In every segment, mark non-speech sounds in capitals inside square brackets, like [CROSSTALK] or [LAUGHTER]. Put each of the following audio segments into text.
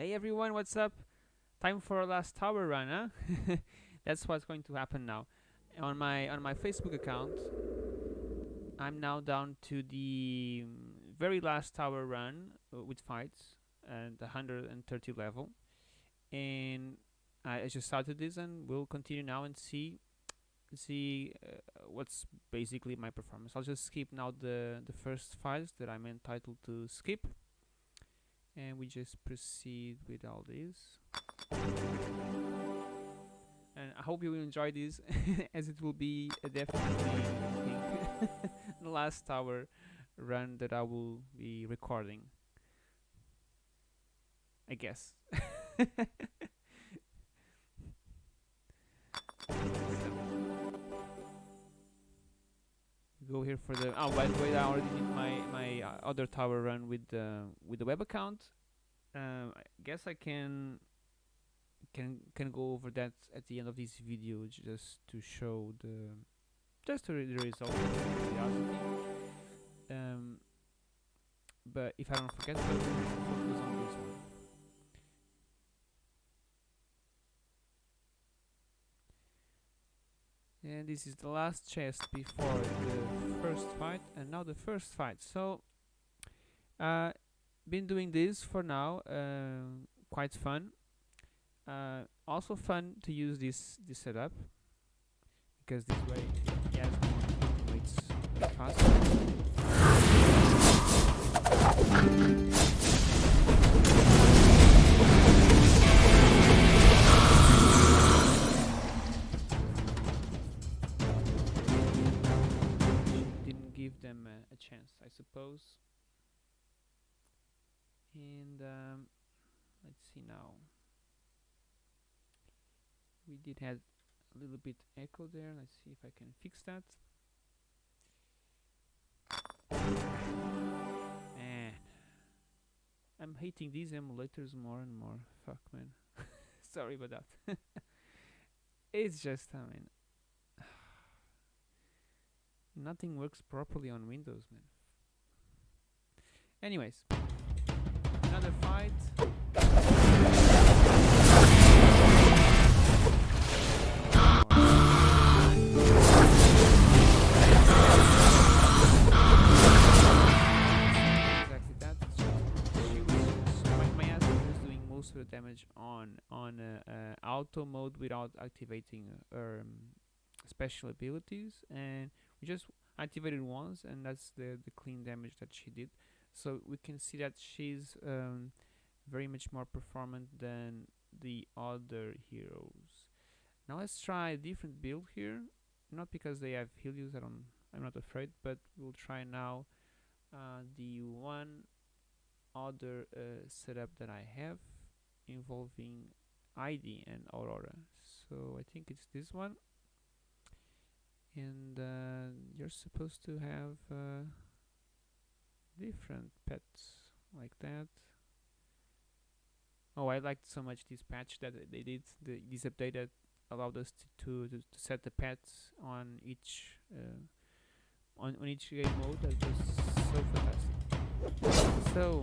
Hey everyone, what's up? Time for a last tower run, huh? [LAUGHS] That's what's going to happen now. On my on my Facebook account, I'm now down to the mm, very last tower run uh, with fights and 130 level, and I, just started this and we'll continue now and see see uh, what's basically my performance. I'll just skip now the the first files that I'm entitled to skip and we just proceed with all this. And I hope you will enjoy this [LAUGHS] as it will be a definitely [LAUGHS] the last tower run that I will be recording. I guess [LAUGHS] go here for the oh by the way I already did my my uh, other tower run with the with the web account. Um, I guess I can can can go over that at the end of this video just to show the just the, the result um, but if I don't forget focus on this one and this is the last chest before the first fight and now the first fight. So uh, been doing this for now uh, quite fun. Uh, also fun to use this this setup because this way yes it's faster chance I suppose. And um, let's see now. We did have a little bit echo there. Let's see if I can fix that. Man. I'm hating these emulators more and more. Fuck man. [LAUGHS] Sorry about that. [LAUGHS] It's just I mean nothing works properly on Windows man. Anyways. Another fight. Exactly that. She was my, ass. Was doing most of the damage on on uh, uh, auto mode without activating um, special abilities. And we just activated once and that's the the clean damage that she did. So we can see that she's um, very much more performant than the other heroes. Now let's try a different build here. Not because they have Helios I don't I'm not afraid but we'll try now uh, the one other uh, setup that I have involving Heidi and Aurora. So I think it's this one and uh, you're supposed to have uh, different pets like that. Oh I liked so much this patch that they did the, this update that allowed us to, to, to set the pets on each uh, on, on each game mode that was so fantastic. So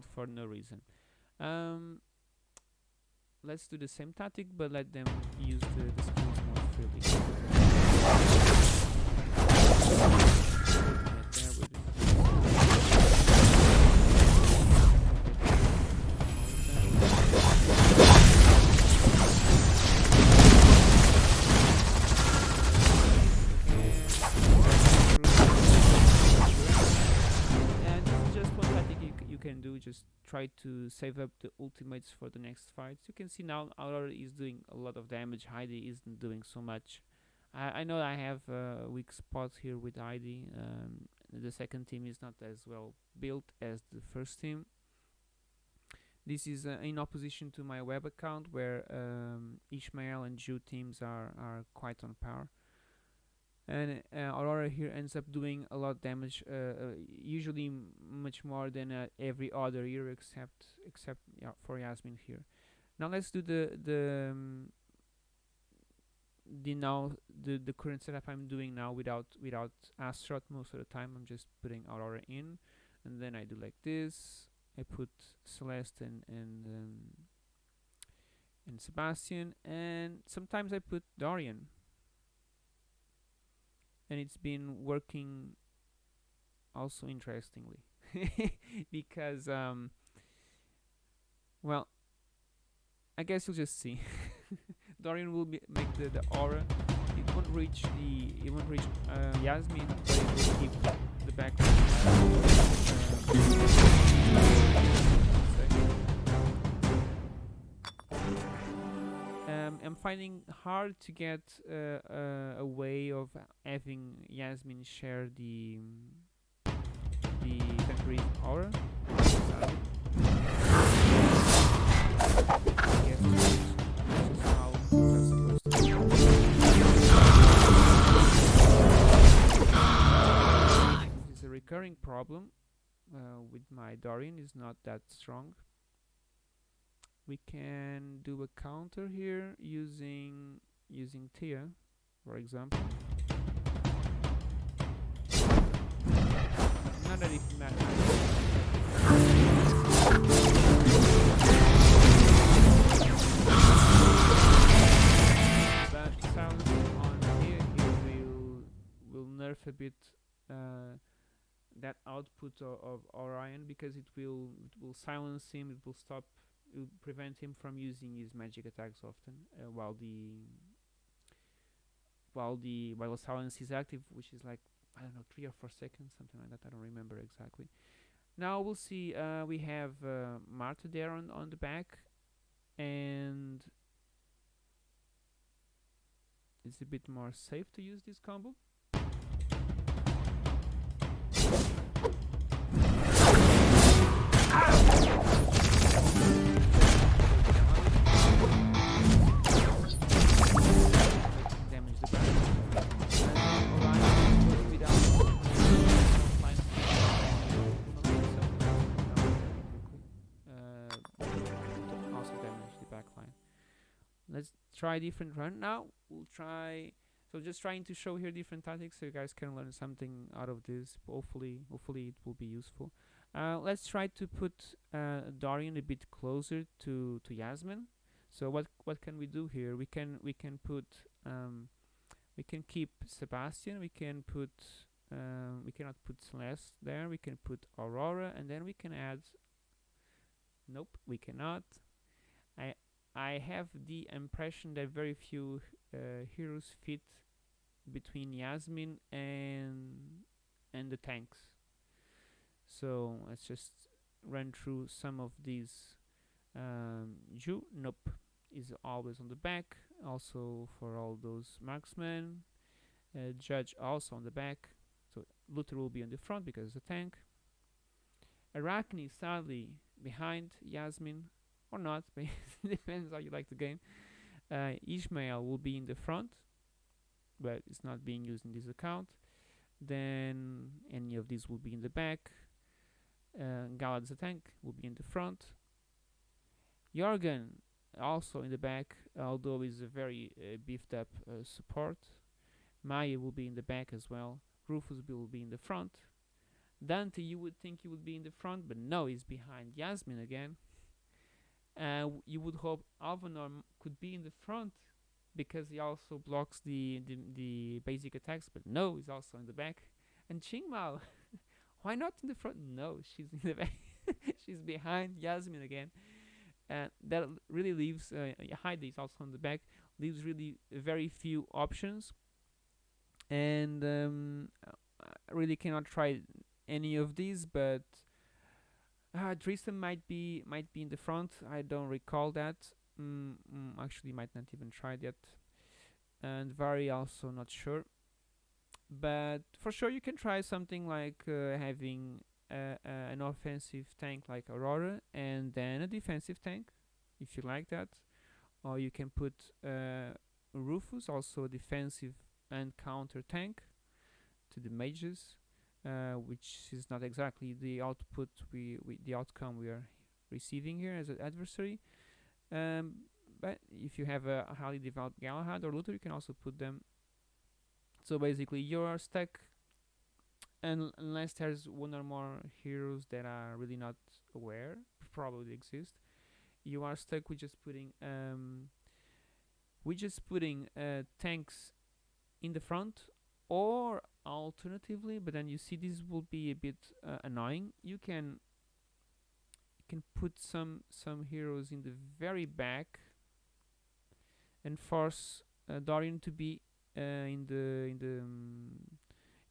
killed for no reason. Um, let's do the same tactic, but let them use the, the skills more freely. Try to save up the ultimates for the next fights. You can see now Aurora is doing a lot of damage. Heidi isn't doing so much. I, I know I have a weak spot here with Heidi. Um, the second team is not as well built as the first team. This is uh, in opposition to my web account where um, Ishmael and Jhu teams are, are quite on par and uh, Aurora here ends up doing a lot of damage, uh, uh, usually much more than uh, every other hero except except yeah, for Yasmine here. Now let's do the the um, the now the the current setup I'm doing now without without Astaroth most of the time. I'm just putting Aurora in, and then I do like this. I put Celeste and and um, and Sebastian, and sometimes I put Dorian and it's been working also interestingly [LAUGHS] because um well I guess you'll just see. [LAUGHS] Dorian will be, make the, the aura. It won't reach the it won't reach uh, Yasmine but it will keep the back um, I'm finding hard to get uh, uh, a way of having Yasmine share the the temporary aura. Recurring problem uh, with my Dorian. Is not that strong we can do a counter here using using Thea for example. Not that it matters. But sounds on here, here will will nerf a bit uh, that output of, of Orion because it will it will silence him it will stop prevent him from using his magic attacks often uh, while the while the while silence is active which is like I don't know three or four seconds something like that I don't remember exactly. Now we'll see uh, we have uh, Martha there on, on the back and it's a bit more safe to use this combo try different run now we'll try so just trying to show here different tactics so you guys can learn something out of this. Hopefully hopefully it will be useful. Uh, let's try to put uh, Dorian a bit closer to to Yasmine. So what what can we do here? We can we can put um, we can keep Sebastian we can put um, we cannot put Celeste there we can put Aurora and then we can add nope we cannot I have the impression that very few uh, heroes fit between Yasmine and and the tanks. So let's just run through some of these. Um, Jhu, nope, is always on the back. Also for all those marksmen. Uh, Judge also on the back. So Luther will be on the front because it's a tank. Arachne sadly behind Yasmine or not [LAUGHS] depends how you like the game. Uh, Ishmael will be in the front but it's not being used in this account. Then any of these will be in the back. Uh, Galahad's tank will be in the front. Jorgen also in the back although is a very uh, beefed up uh, support. Maya will be in the back as well. Rufus will be in the front. Dante you would think he would be in the front but no he's behind Yasmine again uh, you would hope Alvanor could be in the front because he also blocks the, the, the basic attacks, but no, he's also in the back. And Qing Mao, [LAUGHS] why not in the front? No, she's in the back. [LAUGHS] she's behind Yasmine again. And that really leaves uh, Heidi is also in the back. Leaves really very few options, and um, I really cannot try any of these. But Uh, Tristan might be might be in the front. I don't recall that. Mm, mm, actually, might not even tried yet. And Vary also not sure. But for sure, you can try something like uh, having uh, an offensive tank like Aurora and then a defensive tank, if you like that. Or you can put uh, Rufus, also a defensive and counter tank, to the mages uh, which is not exactly the output we, we the outcome we are receiving here as an adversary. Um, but if you have a, highly developed Galahad or Luther, you can also put them. So basically, you are stuck, unless there's one or more heroes that are really not aware, probably exist, you are stuck with just putting um, with just putting uh, tanks in the front or alternatively but then you see this will be a bit uh, annoying. You can you can put some some heroes in the very back and force uh, Dorian to be uh, in the in the um,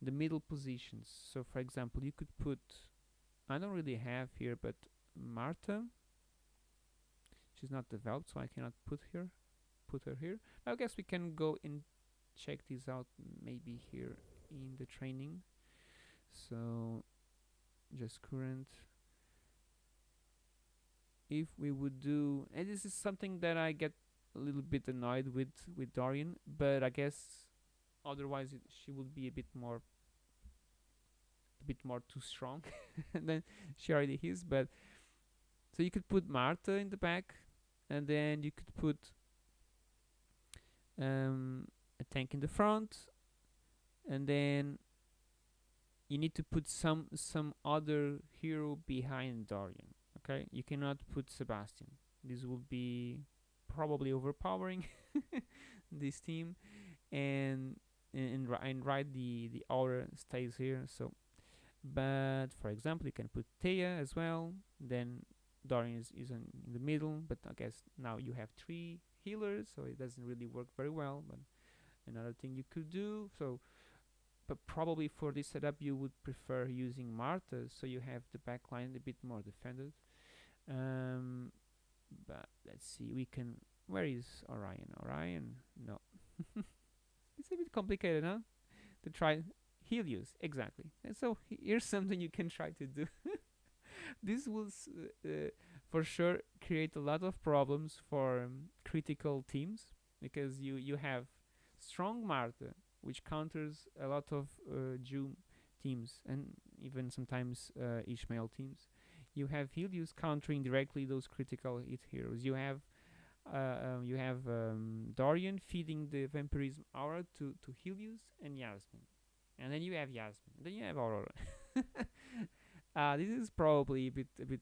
in the middle positions. So for example you could put I don't really have here but Martha she's not developed so I cannot put her put her here. I guess we can go and check this out maybe here in the training. So just current. If we would do and this is something that I get a little bit annoyed with with Dorian but I guess otherwise it, she would be a bit more a bit more too strong [LAUGHS] than she already is but so you could put Martha in the back and then you could put um, a tank in the front and then you need to put some some other hero behind Dorian okay? You cannot put Sebastian. This will be probably overpowering [LAUGHS] this team and and, and right the the aura stays here so. But for example you can put Thea as well then Dorian is, is in, in the middle but I guess now you have three healers so it doesn't really work very well but another thing you could do so but probably for this setup you would prefer using Martha so you have the backline a bit more defended. Um, but let's see we can where is Orion? Orion? No. [LAUGHS] It's a bit complicated huh? To try Helios exactly. And so here's [LAUGHS] something you can try to do. [LAUGHS] This will uh, uh, for sure create a lot of problems for um, critical teams because you you have strong Martha which counters a lot of uh, Jhu teams and even sometimes uh, Ishmael teams. You have Helios countering directly those critical hit heroes. You have uh, um, you have um, Dorian feeding the vampirism aura to to Helios and Yasmine, and then you have Yasmine. Then you have Aurora. [LAUGHS] uh, this is probably a bit a bit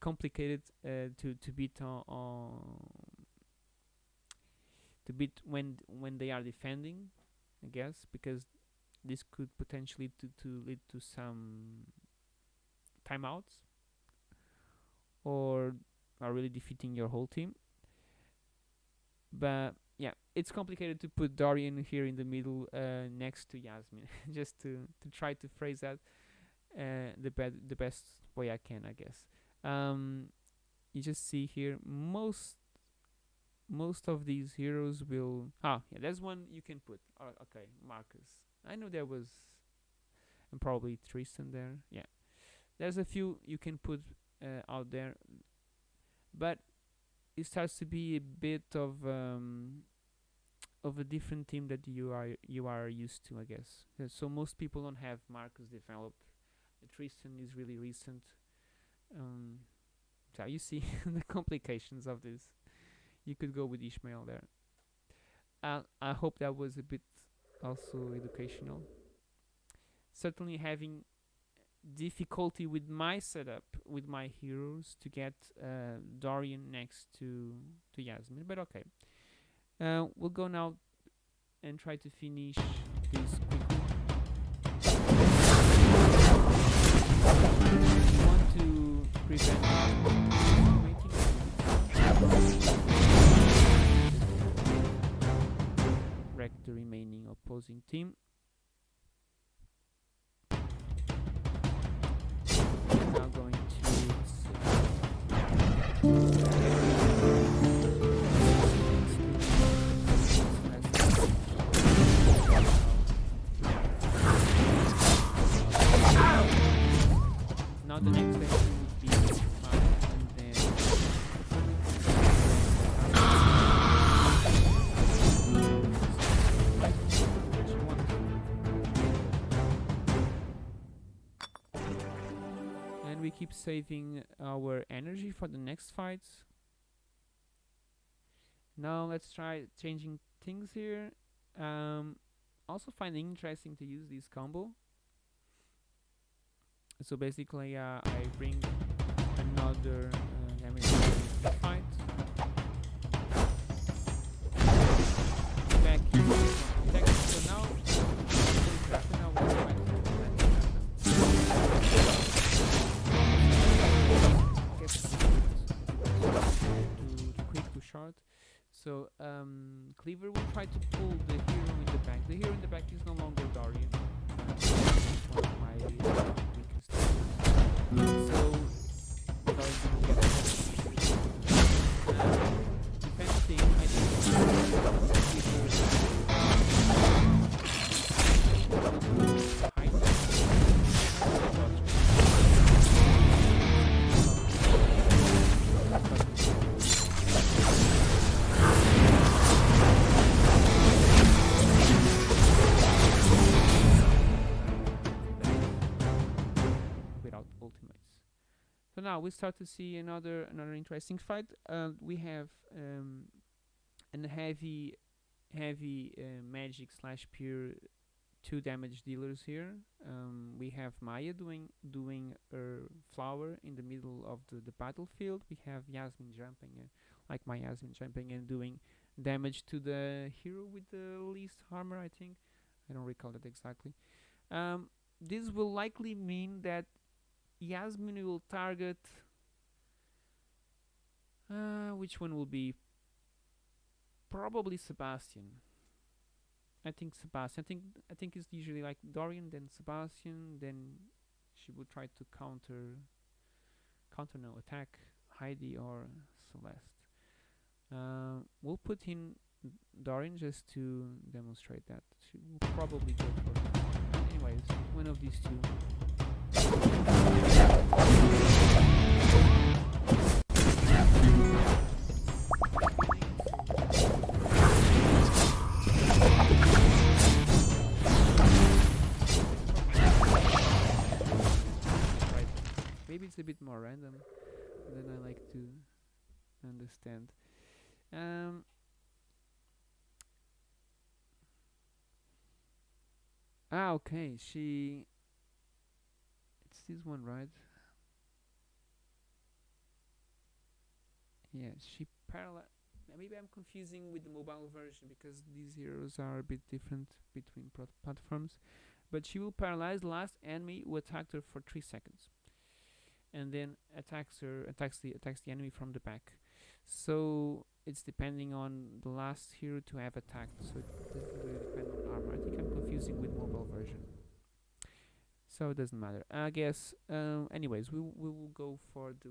complicated uh, to to beat on, on to beat when when they are defending I guess, because this could potentially to, to lead to some timeouts or are really defeating your whole team. But yeah, it's complicated to put Dorian here in the middle uh, next to Yasmine, [LAUGHS] just to to try to phrase that uh, the be- the best way I can, I guess. Um, you just see here most most of these heroes will ah yeah there's one you can put uh, okay Marcus. I know there was and probably Tristan there. Yeah. There's a few you can put uh, out there. But it starts to be a bit of um, of a different team that you are you are used to I guess. Uh, so most people don't have Marcus developed. Tristan is really recent. Um, so you see [LAUGHS] the complications of this. You could go with Ishmael there. And I hope that was a bit also educational. Certainly having difficulty with my setup with my heroes to get uh, Dorian next to to Yasmine, but okay. Uh, we'll go now and try to finish this quickly. the remaining opposing team. Now going to the next thing. We keep saving our energy for the next fights. Now let's try changing things here. Um, also find it interesting to use this combo. So basically, uh, I bring another uh, fight. Short. So um, Cleaver will try to pull the hero in the back. The hero in the back is no longer of. So think Now we start to see another another interesting fight. Uh, we have um, heavy heavy uh, magic slash pure two damage dealers here. Um, we have Maya doing doing her flower in the middle of the, the battlefield. We have Yasmine jumping uh, like my Yasmine jumping and doing damage to the hero with the least armor. I think I don't recall it exactly. Um, this will likely mean that Yasmine will target. Uh, which one will be? Probably Sebastian. I think Sebastian. I think I think it's usually like Dorian, then Sebastian, then she would try to counter, counter no attack Heidi or Celeste. Uh, we'll put in Dorian just to demonstrate that. She will probably go for. Anyways, one of these two. Maybe it's a bit more random than I like to understand. Um, ah, okay. She. It's this one, right? Yeah, she parallel. Maybe I'm confusing with the mobile version because these heroes are a bit different between platforms. But she will paralyze the last enemy who attacked her for three seconds, and then attacks her attacks the attacks the enemy from the back. So it's depending on the last hero to have attacked. So it doesn't really depend on armor. I think I'm confusing with mobile version. So it doesn't matter. I guess. Um, anyways, we we will go for the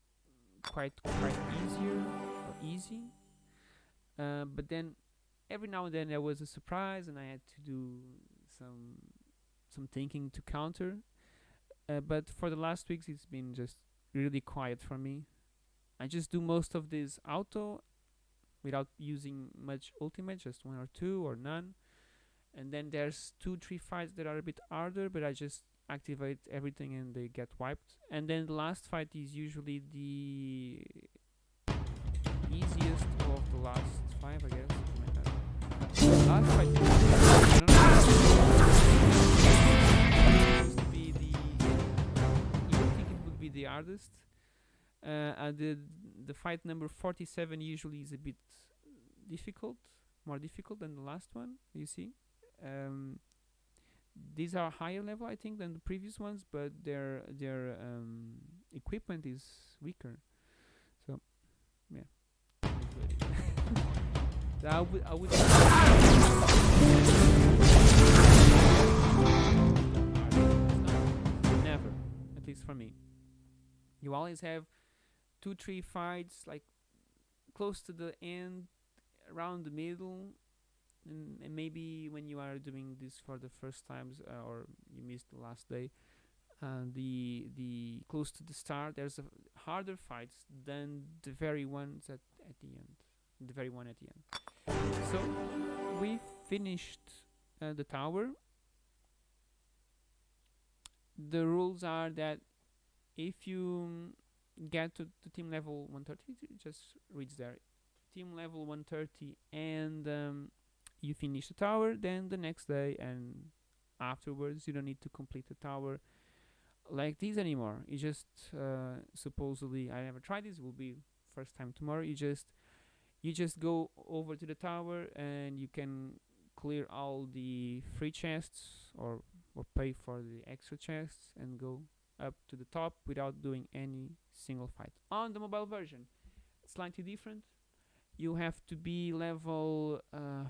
quite quite easier or easy. Uh, but then every now and then there was a surprise and I had to do some some thinking to counter. Uh, but for the last weeks it's been just really quiet for me. I just do most of this auto without using much ultimate, just one or two or none. And then there's two, three fights that are a bit harder, but I just activate everything and they get wiped. And then the last fight is usually the easiest of the last five, I guess. last fight to be the you think it would be the hardest. Uh, and the the fight number 47 usually is a bit difficult, more difficult than the last one. You see, um, these are higher level, I think, than the previous ones, but their their um, equipment is weaker. So, yeah. [LAUGHS] I would I would. [LAUGHS] Never, at least for me. you always have two three fights like close to the end around the middle and, maybe when you are doing this for the first times uh, or you missed the last day uh, the the close to the start there's harder fights than the very ones at, at the end the very one at the end. So we finished uh, the tower. The rules are that if you get to, to team level 130 just reach there. Team level 130 and um, you finish the tower then the next day and afterwards you don't need to complete the tower like this anymore. You just uh, supposedly I never tried this will be first time tomorrow. You just you just go over to the tower and you can clear all the free chests or or pay for the extra chests and go up to the top without doing any single fight. On the mobile version slightly different. You have to be level uh,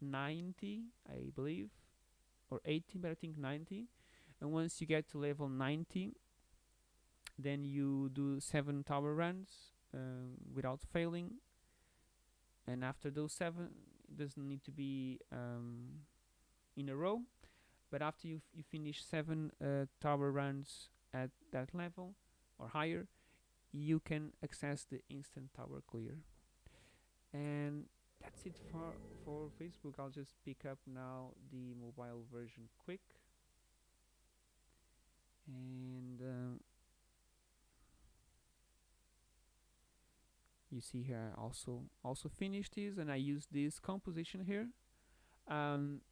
90 I believe or 80 but I think 90 and once you get to level 90 then you do seven tower runs um, without failing. And after those seven it doesn't need to be um, in a row. But after you, you finish seven uh, tower runs at that level or higher you can access the instant tower clear. And that's it for for Facebook. I'll just pick up now the mobile version quick. And uh, you see here I also also finished this and I use this composition here. Um,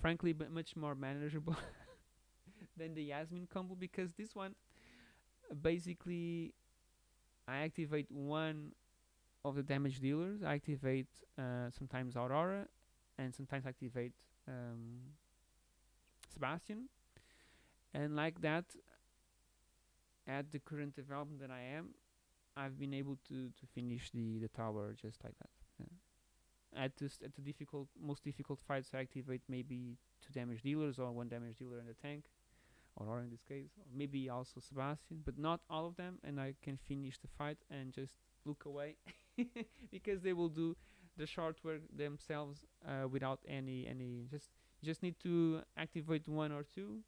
frankly but much more manageable [LAUGHS] than the Yasmine combo because this one basically I activate one of the damage dealers I activate uh, sometimes Aurora and sometimes activate um, Sebastian and like that at the current development that I am I've been able to to finish the the tower just like that yeah. at this at the difficult most difficult fights I activate maybe two damage dealers or one damage dealer in the tank or in this case or maybe also Sebastian but not all of them and I can finish the fight and just look away [LAUGHS] because they will do the short work themselves uh, without any any just just need to activate one or two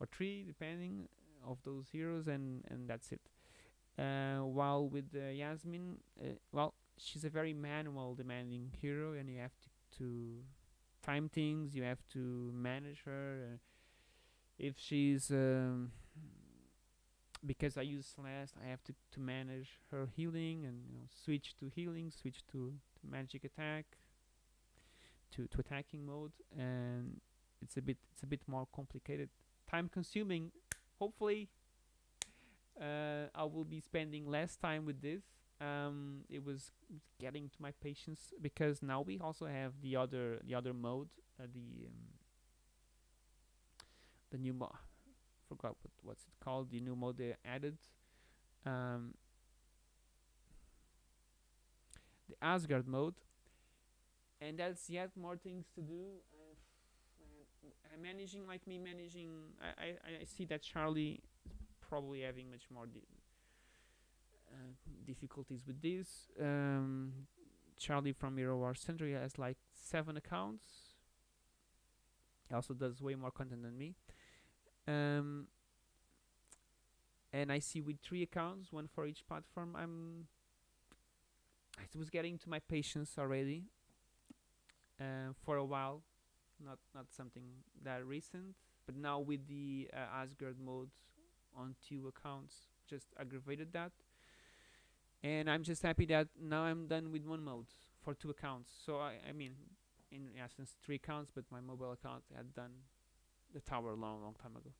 or three depending of those heroes and and that's it. Uh, while with uh, Yasmine uh, well she's a very manual demanding hero and you have to, to time things you have to manage her. Uh, if she's um, because I use Celeste I have to, to manage her healing and you know, switch to healing switch to, to magic attack to, to attacking mode and it's a bit it's a bit more complicated time consuming. Hopefully uh, I will be spending less time with this. Um, it was getting to my patience because now we also have the other the other mode uh, the um, the new mode forgot what what's it called the new mode they added. Um, the Asgard mode. And that's yet more things to do. I'm managing like me managing I, I, I see that Charlie is probably having much more di uh, difficulties with this. Um, Charlie from Hero War Century has like seven accounts. He also does way more content than me um, and I see with three accounts one for each platform I'm I was getting to my patience already uh, for a while. Not not something that recent but now with the uh, Asgard mode on two accounts just aggravated that. And I'm just happy that now I'm done with one mode for two accounts. So I, I mean in essence three accounts but my mobile account had done the tower a long long time ago.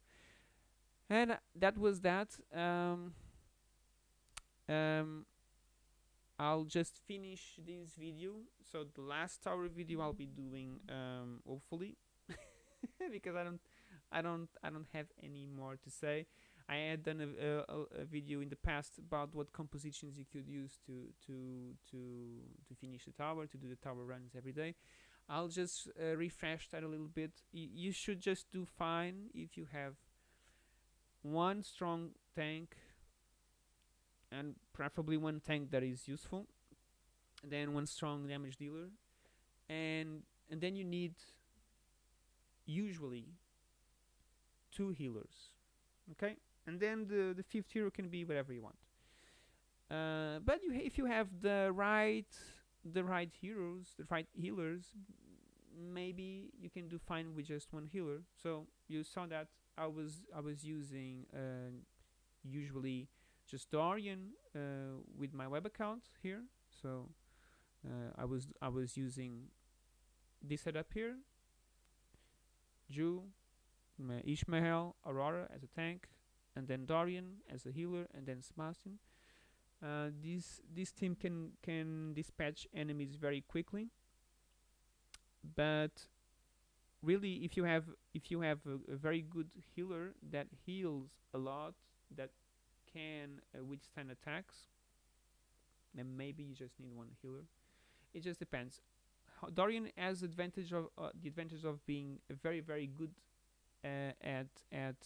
And that was that. Um, um, I'll just finish this video. So the last tower video I'll be doing um, hopefully [LAUGHS] because I don't I don't I don't have any more to say. I had done a, a, a, video in the past about what compositions you could use to to to to finish the tower to do the tower runs every day I'll just uh, refresh that a little bit. Y you should just do fine if you have one strong tank and preferably one tank that is useful then one strong damage dealer and and then you need usually two healers okay? And then the the fifth hero can be whatever you want. Uh, but you if you have the right the right heroes the right healers maybe you can do fine with just one healer. So you saw that I was I was using uh, usually just Dorian uh, with my web account here. So uh, I was I was using this setup here. Jhu Ishmael Aurora as a tank and then Dorian as a healer and then Sebastian uh, this this team can can dispatch enemies very quickly. But really if you have if you have a, a very good healer that heals a lot that can uh, withstand attacks then maybe you just need one healer. It just depends. Dorian has advantage of uh, the advantage of being very very good uh, at at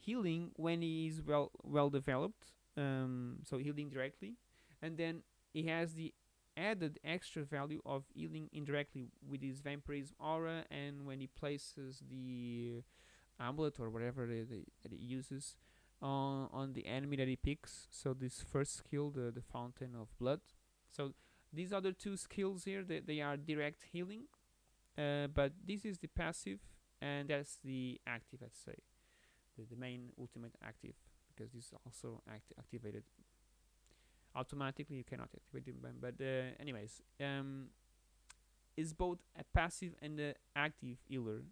healing when he is well well developed um, so healing directly. And then he has the added extra value of healing indirectly with his vampirism aura and when he places the amulet or whatever that he uses on, on the enemy that he picks. So this first skill the, the fountain of blood. So these other two skills here they, they are direct healing uh, but this is the passive and that's the active let's say. The, the main ultimate active because this is also act activated automatically you cannot activate them but uh, anyways um, is both a passive and a active healer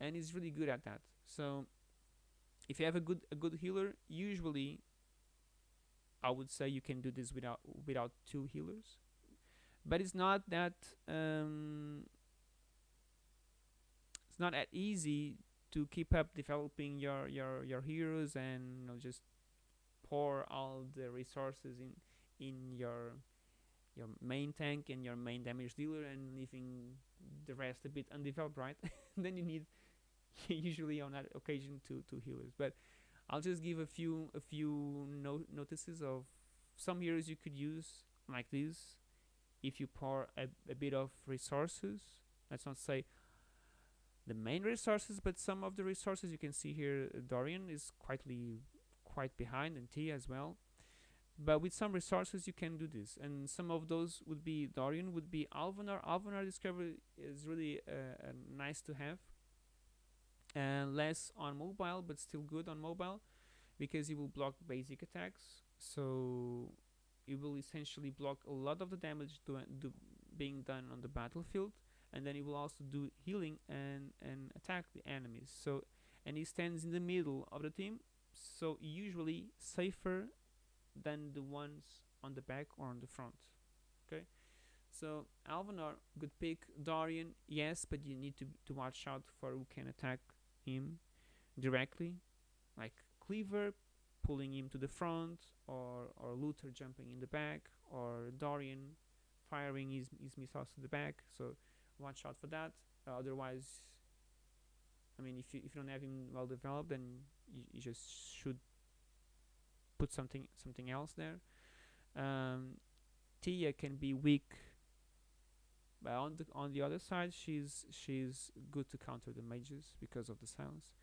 and is really good at that. So if you have a good a good healer usually I would say you can do this without without two healers but it's not that um, it's not that easy to keep up developing your your your heroes and you know just pour all the resources in in your your main tank and your main damage dealer and leaving the rest a bit undeveloped right? [LAUGHS] Then you need [LAUGHS] usually on that occasion two two healers but I'll just give a few a few no notices of some heroes you could use like this. If you pour a, a bit of resources let's not say the main resources but some of the resources you can see here Dorian is quietly quite behind and T as well. But with some resources you can do this. And some of those would be Dorian would be Alvanor Alvanor discovery is really uh, uh, nice to have. And less on mobile but still good on mobile because it will block basic attacks. So it will essentially block a lot of the damage do, do being done on the battlefield and then it will also do healing and and attack the enemies. So and he stands in the middle of the team so usually safer than the ones on the back or on the front okay? So Alvanor good pick. Dorian yes but you need to, to watch out for who can attack him directly like Cleaver pulling him to the front or or Luther jumping in the back or Dorian firing his, his missiles to the back. So watch out for that. Uh, otherwise I mean if you, if you don't have him well developed then you, you just should put something something else there. Um, Thea can be weak but on the on the other side she's she's good to counter the mages because of the silence.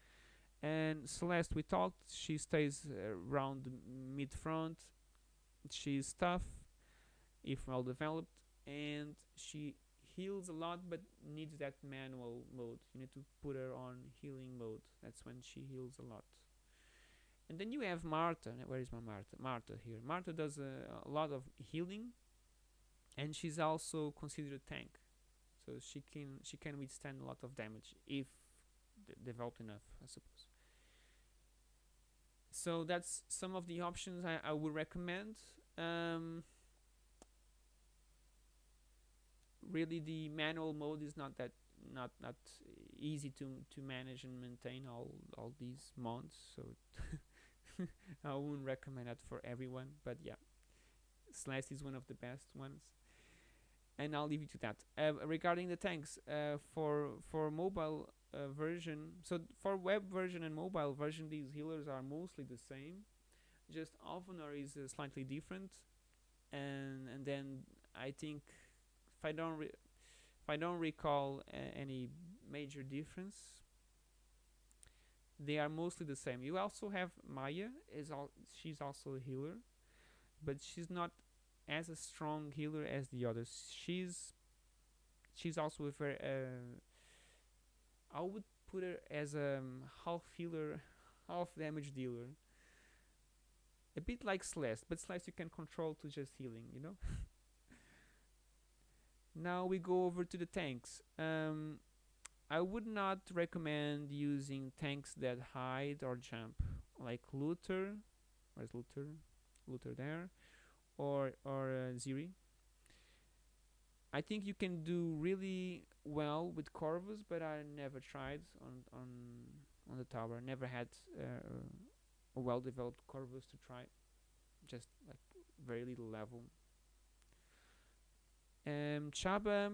And Celeste we talked she stays around mid front she's tough if well developed and she heals a lot but needs that manual mode. You need to put her on healing mode. That's when she heals a lot. And then you have Martha where is my Martha Martha here. Martha does a, a lot of healing and she's also considered a tank. So she can she can withstand a lot of damage if developed enough I suppose. So that's some of the options I, I would recommend. Um, really the manual mode is not that not not easy to to manage and maintain all all these mods so [LAUGHS] I wouldn't recommend that for everyone but yeah Celeste is one of the best ones. And I'll leave you to that. Uh, regarding the tanks uh, for for mobile uh, version, so for web version and mobile version, these healers are mostly the same. Just Alvanor is uh, slightly different, and and then I think if I don't if I don't recall any major difference, they are mostly the same. You also have Maya is al- she's also a healer, but she's not as a strong healer as the others. She's she's also a very uh, I would put her as a um, half healer, [LAUGHS] half damage dealer. A bit like Celeste, but Celeste you can control to just healing, you know. [LAUGHS] now we go over to the tanks. Um, I would not recommend using tanks that hide or jump, like Luther. Where's Luther? Luther there, or or uh, Ziri. I think you can do really well with Corvus, but I never tried on on on the tower. Never had uh, a well-developed Corvus to try. Just like very little level. Um, Chabba.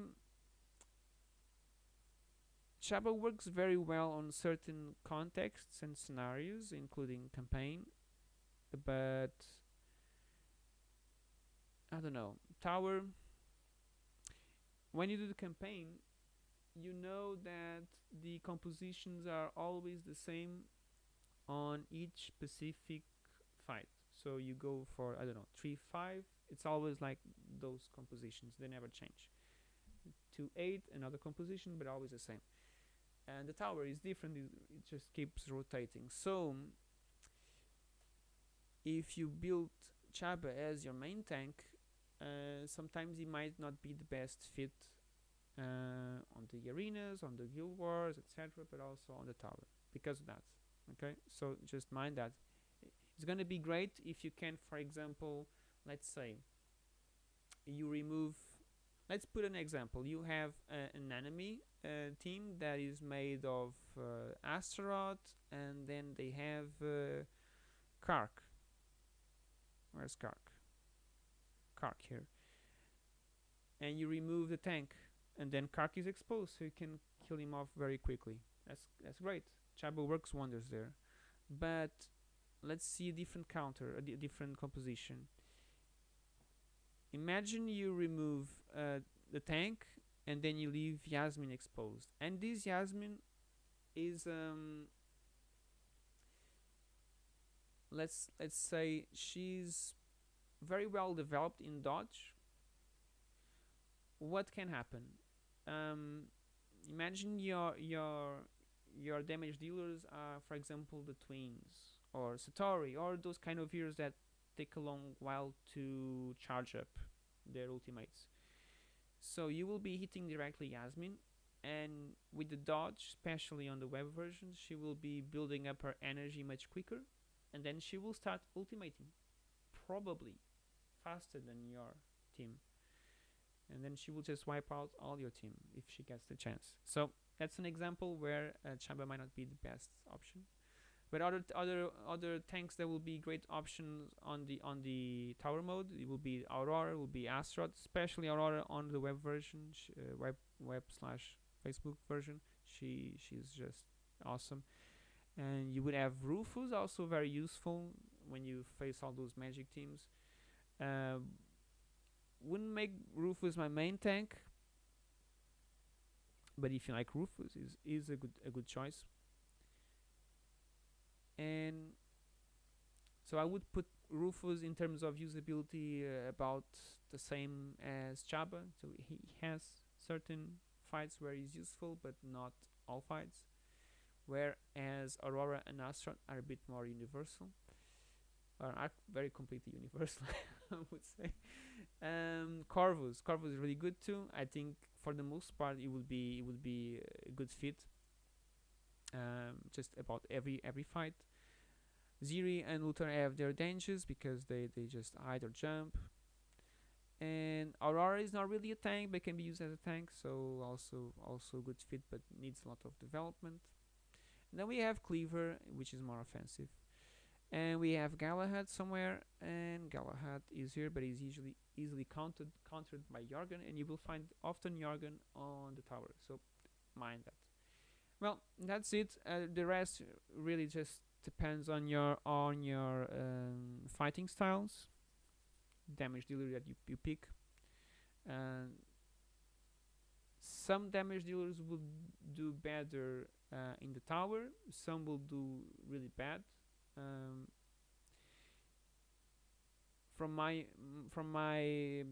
Chabba works very well on certain contexts and scenarios, including campaign, but I don't know. Tower when you do the campaign, you know that the compositions are always the same on each specific fight. So you go for I don't know three five. It's always like those compositions. They never change. to eight another composition, but always the same. And the tower is different. It, it just keeps rotating. So if you build Chabba as your main tank, uh, sometimes it might not be the best fit uh, on the arenas, on the guild wars, etc., but also on the tower because of that. Okay, so just mind that it's going to be great if you can, for example, let's say you remove. Let's put an example. You have uh, an enemy uh, team that is made of uh, and then they have uh, Kark. Where's Kark? Kark here. And you remove the tank, and then Kark is exposed, so you can kill him off very quickly. That's that's great. Chabba works wonders there. But let's see a different counter, a different composition. Imagine you remove uh, the tank, and then you leave Yasmine exposed, and this Yasmine is um, let's let's say she's very well developed in dodge what can happen? Um, imagine your your your damage dealers are for example the twins or Satori or those kind of heroes that take a long while to charge up their ultimates. So you will be hitting directly Yasmine and with the dodge especially on the web version she will be building up her energy much quicker and then she will start ultimating probably faster than your team. And then she will just wipe out all your team if she gets the chance. So that's an example where uh, Chabba might not be the best option but other other other tanks that will be great options on the on the tower mode. It will be Aurora will be Astaroth especially Aurora on the web version. Uh, web web slash Facebook version. She she's just awesome. And you would have Rufus also very useful when you face all those magic teams. Uh, wouldn't make Rufus my main tank, but if you like Rufus, is is a good a good choice. And so I would put Rufus in terms of usability uh, about the same as Chabba. So he has certain fights where he's useful, but not all fights. Whereas Aurora and Astaroth are a bit more universal or are very completely [LAUGHS] universal, I would say. Um, Corvus, Corvus is really good too. I think for the most part it would be it would be a good fit. Um, just about every every fight. Ziri and Luther have their dangers because they they just hide or jump. And Aurora is not really a tank, but can be used as a tank, so also also good fit, but needs a lot of development. And then we have Cleaver, which is more offensive and we have Galahad somewhere and Galahad is here but is usually easily countered countered by Jorgen and you will find often Jorgen on the tower so mind that Well, that's it. Uh, the rest really just depends on your on your um, fighting styles, damage dealer that you, you pick. And some damage dealers will do better uh, in the tower. Some will do really bad. Um, from my from my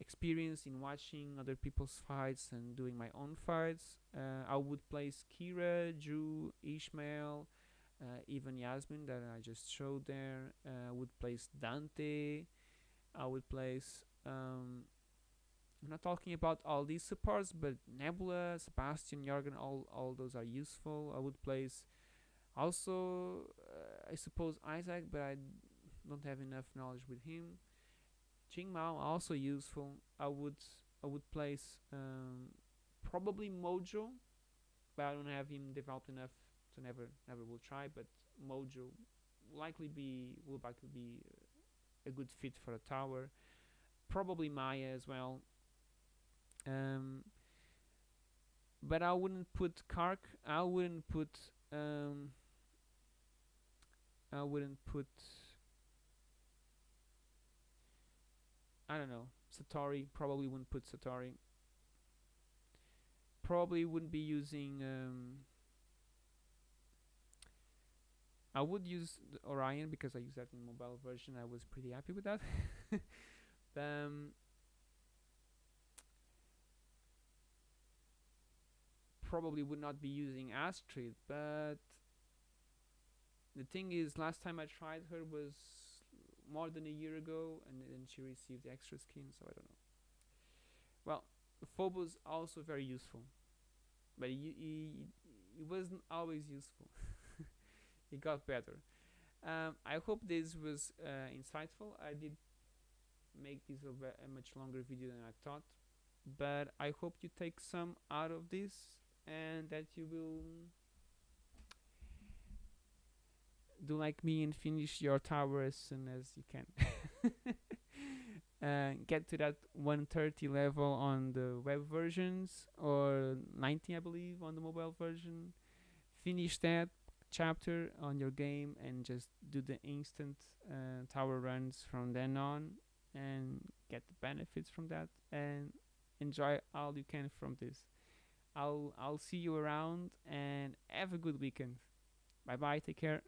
experience in watching other people's fights and doing my own fights, uh, I would place Keira, Drew, Ishmael, uh, even Yasmine that I just showed there. Uh, I would place Dante. I would place. Um, I'm not talking about all these supports, but Nebula, Sebastian, Jorgen, all all those are useful. I would place also, uh, I suppose Isaac, but I don't have enough knowledge with him. Qing Mao also useful. I would I would place um, probably Mojo, but I don't have him developed enough to never never will try. But Mojo likely be will likely be a good fit for a tower. Probably Maya as well. Um, but I wouldn't put Kark. I wouldn't put. Um, I wouldn't put. I don't know. Satori probably wouldn't put Satori. Probably wouldn't be using. Um, I would use Orion because I used that in mobile version. I was pretty happy with that. [LAUGHS] um, probably would not be using Astrid, but the thing is, last time I tried her was more than a year ago, and then she received the extra skin, so I don't know. Well, Phobos also very useful, but he wasn't always useful. [LAUGHS] it got better. Um, I hope this was uh, insightful. I did make this a, a much longer video than I thought, but I hope you take some out of this and that you will do like me and finish your tower as soon as you can. [LAUGHS] uh, get to that 130 level on the web versions or 90 I believe on the mobile version. Finish that chapter on your game and just do the instant uh, tower runs from then on and get the benefits from that and enjoy all you can from this. I'll I'll see you around and have a good weekend. Bye bye. Take care.